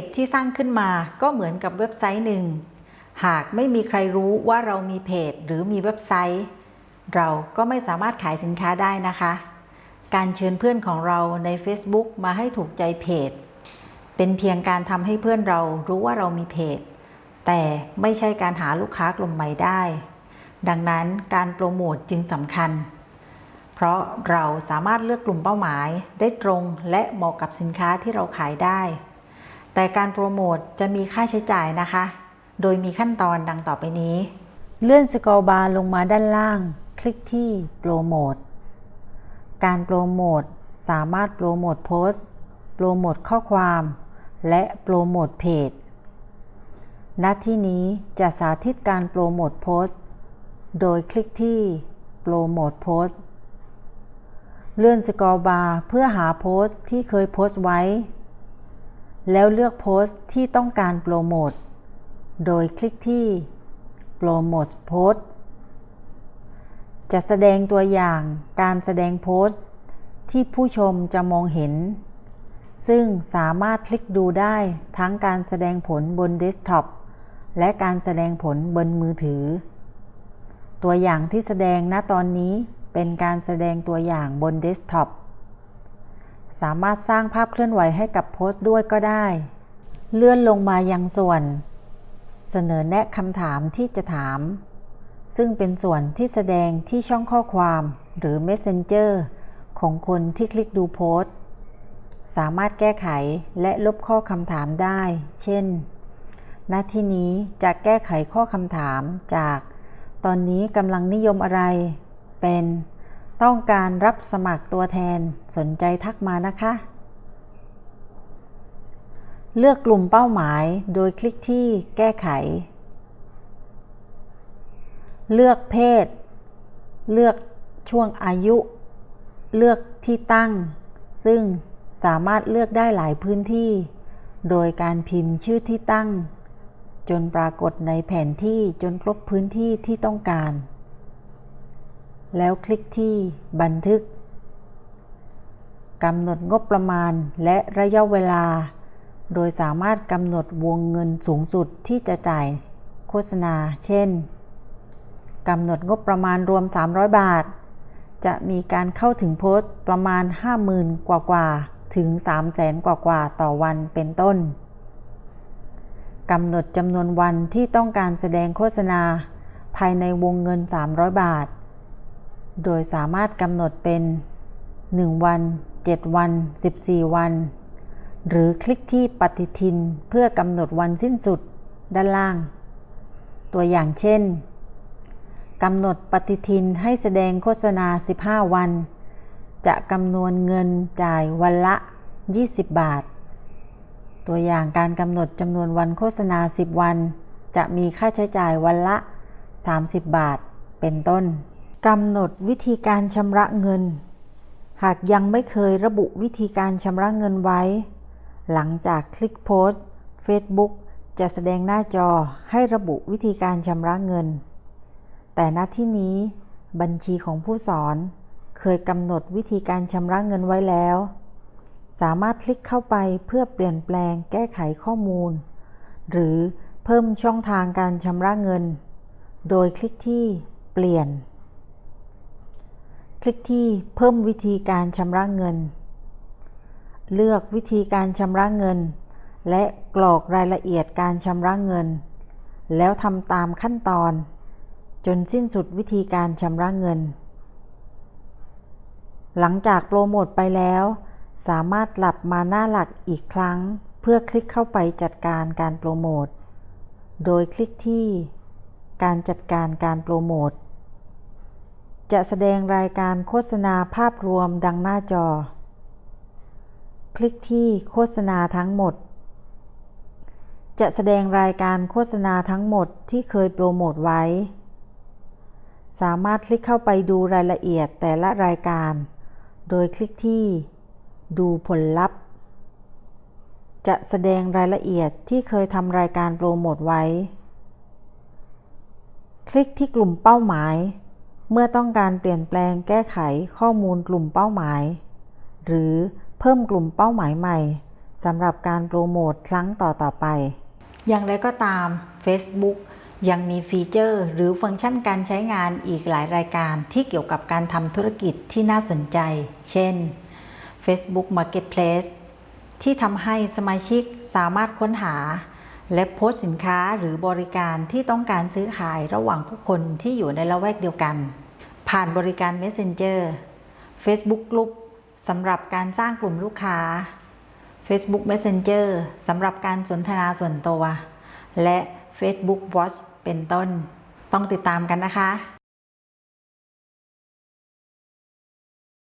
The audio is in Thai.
จที่สร้างขึ้นมาก็เหมือนกับเว็บไซต์หนึ่ง หากไม่มีใครรู้ว่าเรามีเพจหรือมีเว็บไซต์ เราก็ไม่สามารถขายสินค้าได้นะคะ การเชิญเพื่อนของเราใน Facebook มาให้ถูกใจเพจ เป็นเพียงการทำให้เพื่อนเรารู้ว่าเรามีเพจ แต่ไม่ใช่การหาลูกค้ากลุ่มใหม่ได้ ดังนั้นการโปรโมทจึงสำคัญ เพราะเราสามารถเลือกกลุ่มเป้าหมายได้ตรงและเหมาะกับสินค้าที่เราขายได้ แต่การโปรโมทจะมีค่าใช้จ่ายนะคะ โดยมีขั้นตอนดังต่อไปนี้ เลื่อนสกอร์บาร์ลงมาด้านล่าง คลิกที่โปรโมท การโปรโมทสามารถโปรโมทโพสต์ โปรโมทข้อความ และโปรโมทเพจ ณ ที่นี้จะสาธิตการโปรโมทโพสต์ โดยคลิกที่โปรโมทโพสต์ เลื่อน scroll bar เพื่อหาโพสต์ที่เคยโพสต์ไว้ แล้วเลือกโพสต์ที่ต้องการโปรโมท โดยคลิกที่ โปรโมทโพสต์จะแสดงตัวอย่างการแสดงโพสต์ ที่ผู้ชมจะมองเห็น ซึ่งสามารถคลิกดูได้ทั้งการแสดงผลบนเดสก์ท็อปและการแสดงผลบนมือถือ ตัวอย่างที่แสดงณตอนนี้เป็นการแสดงตัวอย่างบนเดสก์ท็อป สามารถสร้างภาพเคลื่อนไหวให้กับโพสต์ด้วยก็ได้ เลื่อนลงมายังส่วน เสนอแนะคำถามที่จะถาม ซึ่งเป็นส่วนที่แสดงที่ช่องข้อความหรือ Messenger ของคนที่คลิกดูโพสต์ สามารถแก้ไขและลบข้อคำถามได้ เช่นหน้าที่นี้จะแก้ไขข้อคำถามจาก ตอนนี้กำลังนิยมอะไร เป็น ต้องการรับสมัครตัวแทนสนใจทักมานะคะ เลือกกลุ่มเป้าหมายโดยคลิกที่แก้ไข เลือกเพศ เลือกช่วงอายุ เลือกที่ตั้ง ซึ่งสามารถเลือกได้หลายพื้นที่ โดยการพิมพ์ชื่อที่ตั้ง จนปรากฏในแผนที่จนครบพื้นที่ที่ต้องการ แล้วคลิกที่บันทึกกำหนดงบประมาณและระยะเวลา โดยสามารถกำหนดวงเงินสูงสุดที่จะจ่ายโฆษณา เช่นกำหนดงบประมาณรวม 300 บาท จะมีการเข้าถึงโพสต์ประมาณ 50,000 กว่ากว่าถึง 300,000 กว่ากว่าต่อวันเป็นต้นกำหนดจำนวนวันที่ต้องการแสดงโฆษณา ภายในวงเงิน 300 บาท โดยสามารถกำหนดเป็น 1 วัน 7 วัน 14 วัน หรือคลิกที่ปฏิทินเพื่อกำหนดวันสิ้นสุดด้านล่าง ตัวอย่างเช่นกำหนดปฏิทินให้แสดงโฆษณา 15 วัน จะกำนวนเงินจ่ายวันละ 20 บาท ตัวอย่างการกำหนดจำนวนวันโฆษณา 10 วัน จะมีค่าใช้จ่ายวันละ 30 บาท เป็นต้น กำหนดวิธีการชำระเงิน หากยังไม่เคยระบุวิธีการชำระเงินไว้ หลังจากคลิกโพสต์ Facebook จะแสดงหน้าจอให้ระบุวิธีการชำระเงิน แต่ณที่นี้บัญชีของผู้สอนเคยกำหนดวิธีการชำระเงินไว้แล้ว สามารถคลิกเข้าไปเพื่อเปลี่ยนแปลงแก้ไขข้อมูล หรือเพิ่มช่องทางการชำระเงิน โดยคลิกที่เปลี่ยน คลิกที่เพิ่มวิธีการชำระเงิน เลือกวิธีการชำระเงิน และกรอกรายละเอียดการชำระเงิน แล้วทำตามขั้นตอน จนสิ้นสุดวิธีการชำระเงิน หลังจากโปรโมทไปแล้ว สามารถกลับมาหน้าหลักอีกครั้ง เพื่อคลิกเข้าไปจัดการการโปรโมท โดยคลิกที่ การจัดการการโปรโมท จะแสดงรายการโฆษณาภาพรวมดังหน้าจอ คลิกที่โฆษณาทั้งหมด จะแสดงรายการโฆษณาทั้งหมดที่เคยโปรโมทไว้ สามารถคลิกเข้าไปดูรายละเอียดแต่ละรายการ โดยคลิกที่ ดูผลลัพธ์ จะแสดงรายละเอียดที่เคยทำรายการโปรโมทไว้ คลิกที่กลุ่มเป้าหมาย เมื่อต้องการเปลี่ยนแปลงแก้ไขข้อมูลกลุ่มเป้าหมาย หรือเพิ่มกลุ่มเป้าหมายใหม่สำหรับการโปรโมทครั้งต่อๆไป อย่างไรก็ตาม Facebook ยังมีฟีเจอร์หรือฟังก์ชันการใช้งานอีกหลายรายการที่เกี่ยวกับการทำธุรกิจที่น่าสนใจ เช่น Facebook Marketplace ที่ทำให้สมาชิกสามารถค้นหา และโพสต์สินค้าหรือบริการที่ต้องการซื้อขายระหว่างผู้คนที่อยู่ในละแวกเดียวกัน ผ่านบริการ Messenger Facebook Group สำหรับการสร้างกลุ่มลูกค้า Facebook Messenger สำหรับการสนทนาส่วนตัว และ Facebook Watch เป็นต้น ต้องติดตามกันนะคะ